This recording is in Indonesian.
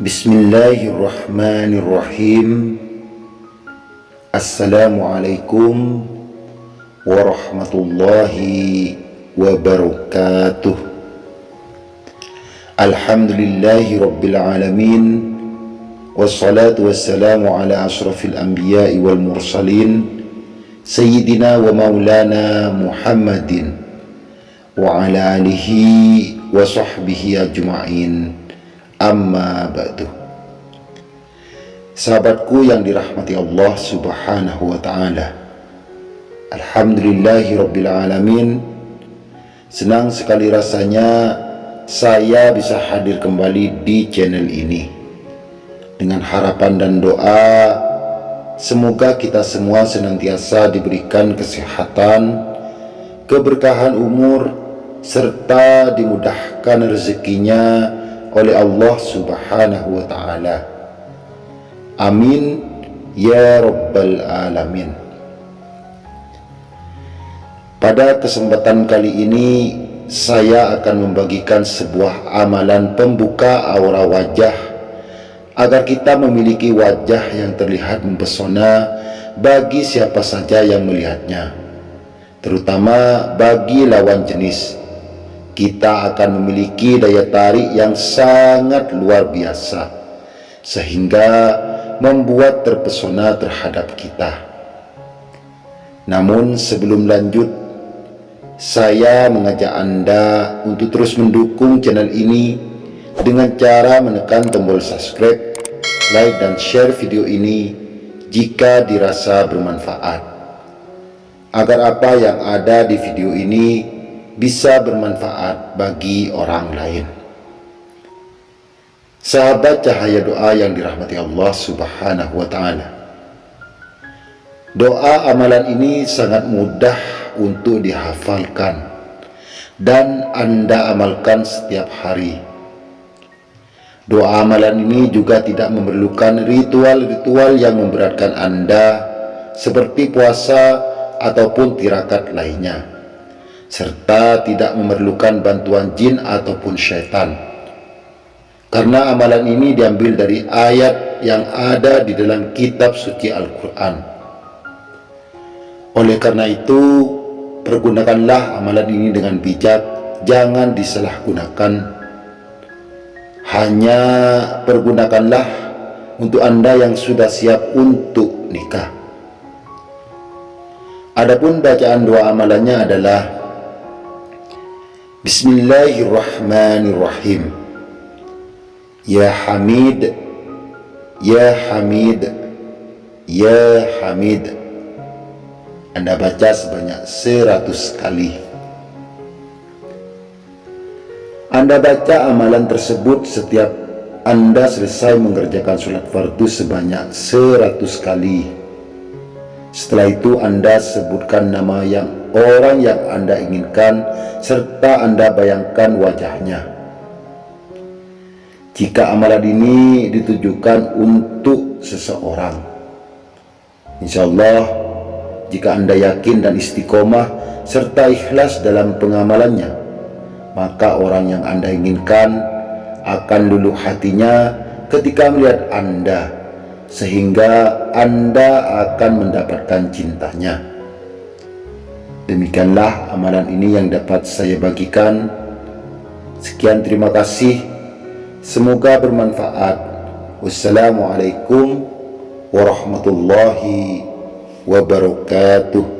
بسم الله الرحمن الرحيم السلام عليكم ورحمة الله وبركاته الحمد لله رب العالمين والصلاة والسلام على أشرف الأنبياء والمرسلين سيدنا ومولانا محمد وعلى آله وصحبه أجمعين Amma ba'du. Sahabatku yang dirahmati Allah subhanahu wa ta'ala. Alhamdulillahi rabbil alamin. Senang sekali rasanya saya bisa hadir kembali di channel ini. Dengan harapan dan doa Semoga kita semua senantiasa diberikan kesehatan, keberkahan umur, serta dimudahkan rezekinya oleh Allah subhanahu wa ta'ala. Amin ya Rabbal Alamin. Pada kesempatan kali ini, saya akan membagikan sebuah amalan pembuka aura wajah agar kita memiliki wajah yang terlihat mempesona bagi siapa saja yang melihatnya, terutama bagi lawan jenis. Kita akan memiliki daya tarik yang sangat luar biasa, sehingga membuat terpesona terhadap kita. Namun sebelum lanjut, saya mengajak Anda untuk terus mendukung channel ini dengan cara menekan tombol subscribe like dan share video ini jika dirasa bermanfaat agar apa yang ada di video ini bisa bermanfaat bagi orang lain. Sahabat cahaya doa yang dirahmati Allah subhanahu wa ta'ala. Doa amalan ini sangat mudah untuk dihafalkan dan anda amalkan setiap hari. Doa amalan ini juga tidak memerlukan ritual-ritual yang memberatkan Anda seperti puasa ataupun tirakat lainnya serta tidak memerlukan bantuan jin ataupun syaitan. Karena amalan ini diambil dari ayat yang ada di dalam kitab suci Al-Quran. Oleh karena itu pergunakanlah amalan ini dengan bijak jangan disalahgunakan. Hanya pergunakanlah untuk Anda yang sudah siap untuk nikah. Adapun bacaan doa amalannya adalah Bismillahirrahmanirrahim. Ya Hamid, Ya Hamid, Ya Hamid. Anda baca sebanyak seratus kali. Anda baca amalan tersebut setiap Anda selesai mengerjakan sholat fardu sebanyak 100 kali. Setelah itu Anda sebutkan nama yang orang yang Anda inginkan serta Anda bayangkan wajahnya. Jika amalan ini ditujukan untuk seseorang, insya Allah jika Anda yakin dan istiqomah serta ikhlas dalam pengamalannya, maka orang yang Anda inginkan akan luluh hatinya ketika melihat Anda sehingga Anda akan mendapatkan cintanya. Demikianlah amalan ini yang dapat saya bagikan. Sekian terima kasih. Semoga bermanfaat. Wassalamualaikum warahmatullahi wabarakatuh